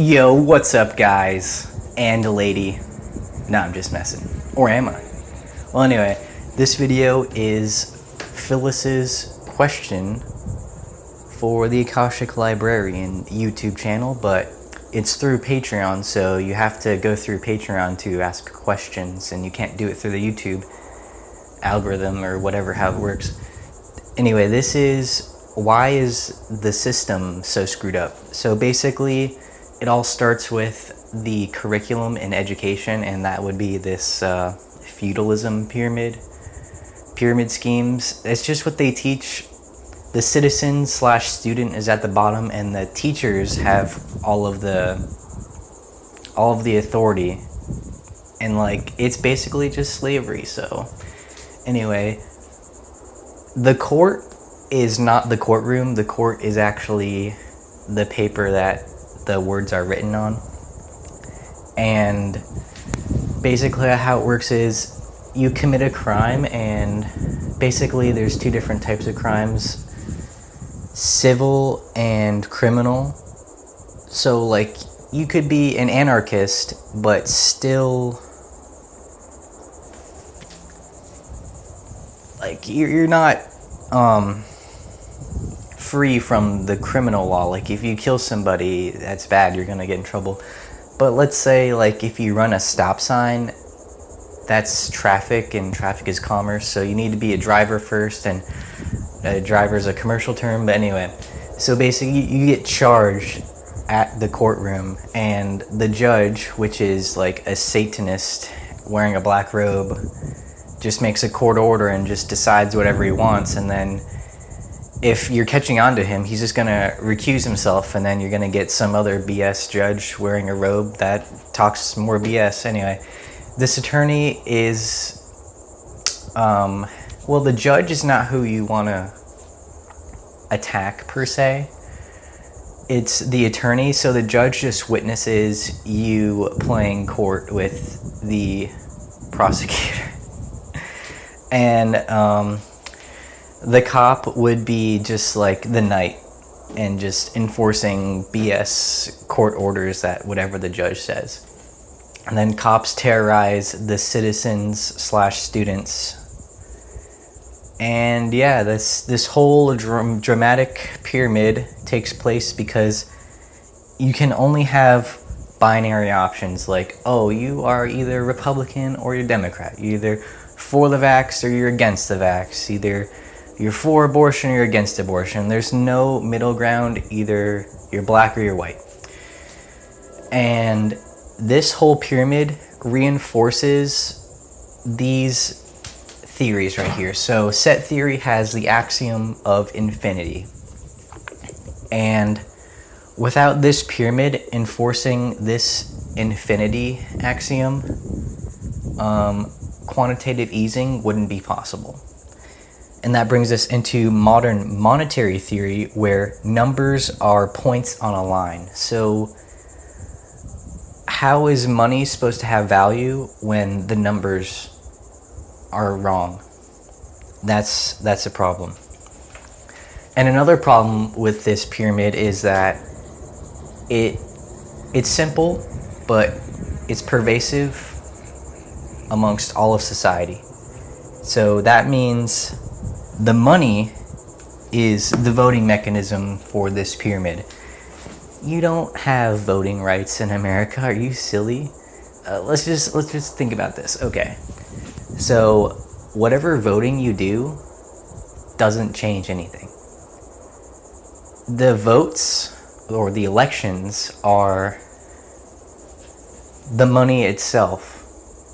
Yo, what's up, guys and a lady? No, I'm just messing. Or am I? Well, anyway, this video is Phyllis's question for the Akashic Librarian YouTube channel, but it's through Patreon, so you have to go through Patreon to ask questions, and you can't do it through the YouTube algorithm or whatever how it works. Anyway, this is why is the system so screwed up? So basically, it all starts with the curriculum in education, and that would be this uh, feudalism pyramid, pyramid schemes. It's just what they teach. The citizen slash student is at the bottom, and the teachers have all of the all of the authority, and like it's basically just slavery. So, anyway, the court is not the courtroom. The court is actually the paper that the words are written on. And basically, how it works is you commit a crime, and basically, there's two different types of crimes civil and criminal. So, like, you could be an anarchist, but still. Like, you're, you're not um, free from the criminal law. Like if you kill somebody, that's bad. You're gonna get in trouble. But let's say like if you run a stop sign, that's traffic, and traffic is commerce. So you need to be a driver first, and a driver is a commercial term. But anyway, so basically you get charged at the courtroom, and the judge, which is like a Satanist wearing a black robe, just makes a court order and just decides whatever he wants, and then if you're catching on to him, he's just gonna recuse himself, and then you're gonna get some other BS judge wearing a robe that talks more BS. Anyway, this attorney is, um, well, the judge is not who you want to attack per se. It's the attorney, so the judge just witnesses you playing court with the prosecutor, and um, the cop would be just like the knight and just enforcing BS court orders that whatever the judge says. And then cops terrorize the citizens slash students. And yeah, this this whole dram- dramatic pyramid takes place because you can only have binary options like, oh, you are either Republican or you're Democrat. You're either for the vax or you're against the vax. Either you're for abortion or you're against abortion. There's no middle ground, either you're black or you're white. And this whole pyramid reinforces these theories right here. So, set theory has the axiom of infinity. And without this pyramid enforcing this infinity axiom, um, quantitative easing wouldn't be possible. And that brings us into modern monetary theory where numbers are points on a line. So, how is money supposed to have value when the numbers are wrong? That's that's a problem. And another problem with this pyramid is that it it's simple, but it's pervasive amongst all of society. So that means the money is the voting mechanism for this pyramid. You don't have voting rights in America. Are you silly? Uh, let's just let's just think about this. Okay, so whatever voting you do doesn't change anything. The votes or the elections are the money itself.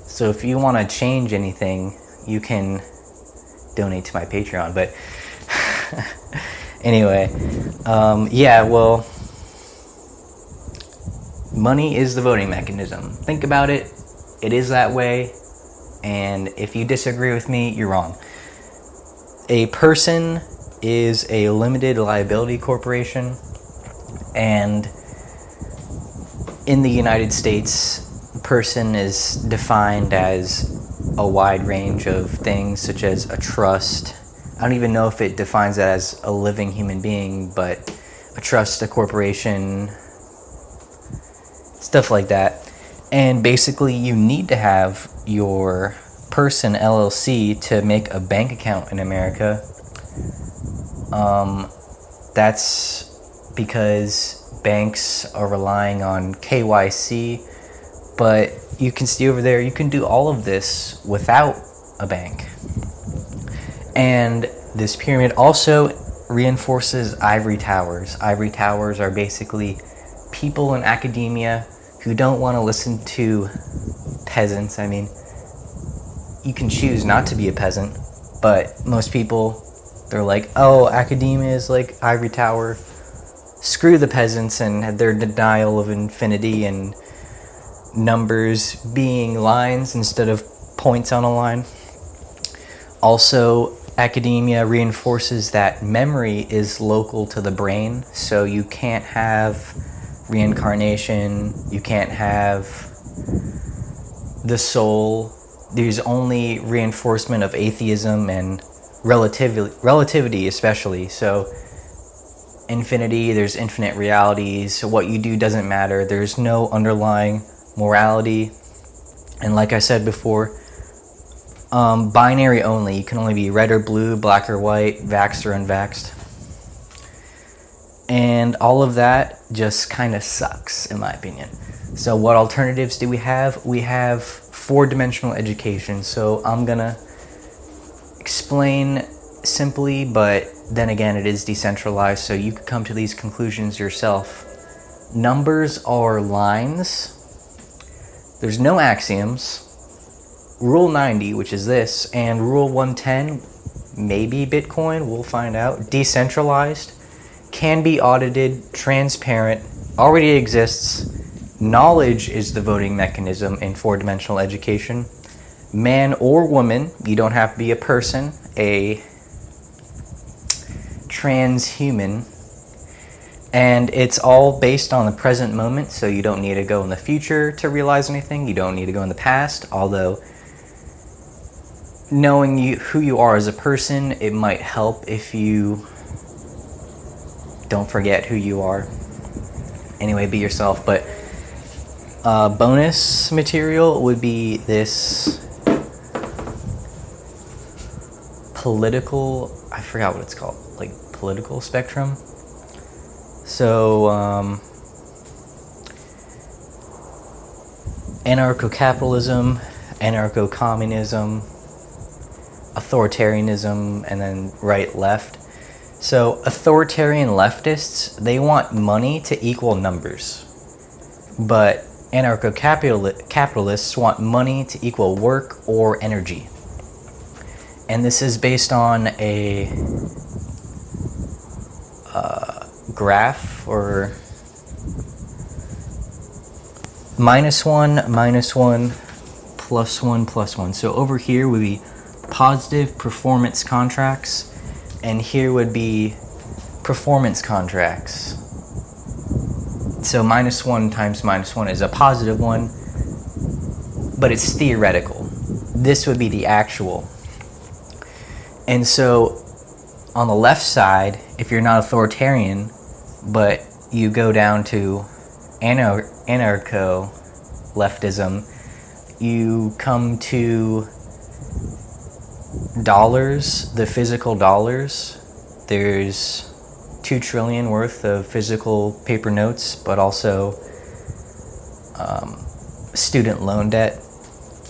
So if you want to change anything, you can donate to my Patreon. But anyway, um, yeah, well, money is the voting mechanism. Think about it. It is that way. And if you disagree with me, you're wrong. A person is a limited liability corporation. And in the United States, person is defined as a wide range of things, such as a trust. I don't even know if it defines that as a living human being, but a trust, a corporation, stuff like that. And basically, you need to have your person LLC to make a bank account in America. Um, that's because banks are relying on KYC, but you can see over there, you can do all of this without a bank. And this pyramid also reinforces ivory towers. Ivory towers are basically people in academia who don't want to listen to peasants. I mean, you can choose not to be a peasant, but most people, they're like, oh, academia is like ivory tower. Screw the peasants and their denial of infinity and numbers being lines instead of points on a line. Also, academia reinforces that memory is local to the brain, so you can't have reincarnation, you can't have the soul. There's only reinforcement of atheism and relativity, relativity especially. So, infinity, there's infinite realities. So what you do doesn't matter. There's no underlying morality. And like I said before, um, binary only. You can only be red or blue, black or white, vaxxed or unvaxxed. And all of that just kind of sucks, in my opinion. So, what alternatives do we have? We have four dimensional education. So, I'm gonna explain simply, but then again, it is decentralized, so you could come to these conclusions yourself. Numbers are lines, there's no axioms Rule 90, which is this, and Rule 110, maybe Bitcoin, we'll find out, decentralized, can be audited, transparent, already exists. Knowledge is the voting mechanism in four dimensional education. Man or woman, you don't have to be a person, a transhuman. And it's all based on the present moment, so you don't need to go in the future to realize anything. You don't need to go in the past, although knowing you, who you are as a person, it might help if you don't forget who you are. Anyway, be yourself. But uh, bonus material would be this political, I forgot what it's called, like political spectrum. So, um, anarcho capitalism, anarcho communism, authoritarianism and then right left. So authoritarian leftists, they want money to equal numbers. But anarcho-capitalists want money to equal work or energy. And this is based on a graph or minus one, minus one, plus one, plus one. So over here would be positive performance contracts, and here would be performance contracts. So minus one times minus one is a positive one, but it's theoretical. This would be the actual. And so on the left side, if you're not authoritarian, but you go down to anarcho leftism, you come to dollars, the physical dollars, there's two trillion worth of physical paper notes, but also um, student loan debt.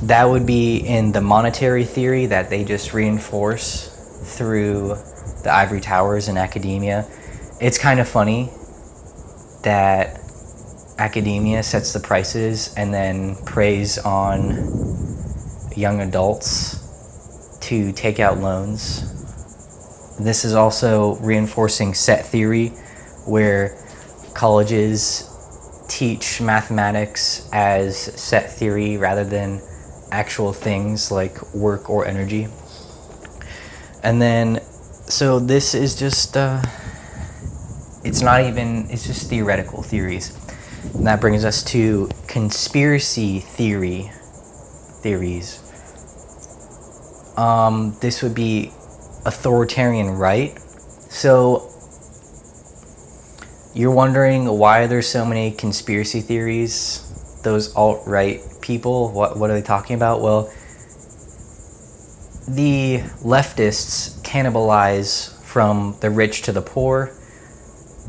That would be in the monetary theory that they just reinforce through the ivory towers in academia. It's kind of funny that academia sets the prices and then preys on young adults to take out loans. This is also reinforcing set theory, where colleges teach mathematics as set theory rather than actual things like work or energy. And then, so this is just, uh, it's not even, it's just theoretical theories. And that brings us to conspiracy theory theories um, this would be authoritarian right. So you're wondering why there's so many conspiracy theories those alt right people, what, what are they talking about? Well, the leftists cannibalize from the rich to the poor.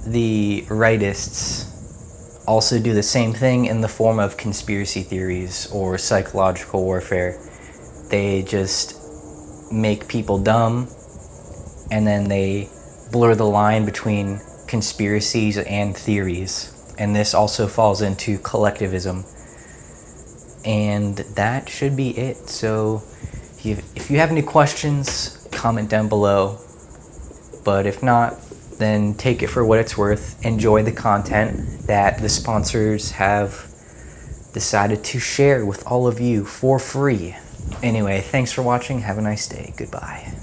The rightists also do the same thing in the form of conspiracy theories or psychological warfare. They just make people dumb and then they blur the line between conspiracies and theories. And this also falls into collectivism. And that should be it. So if you have any questions, comment down below. But if not, then take it for what it's worth. Enjoy the content that the sponsors have decided to share with all of you for free. Anyway, thanks for watching. Have a nice day. Goodbye.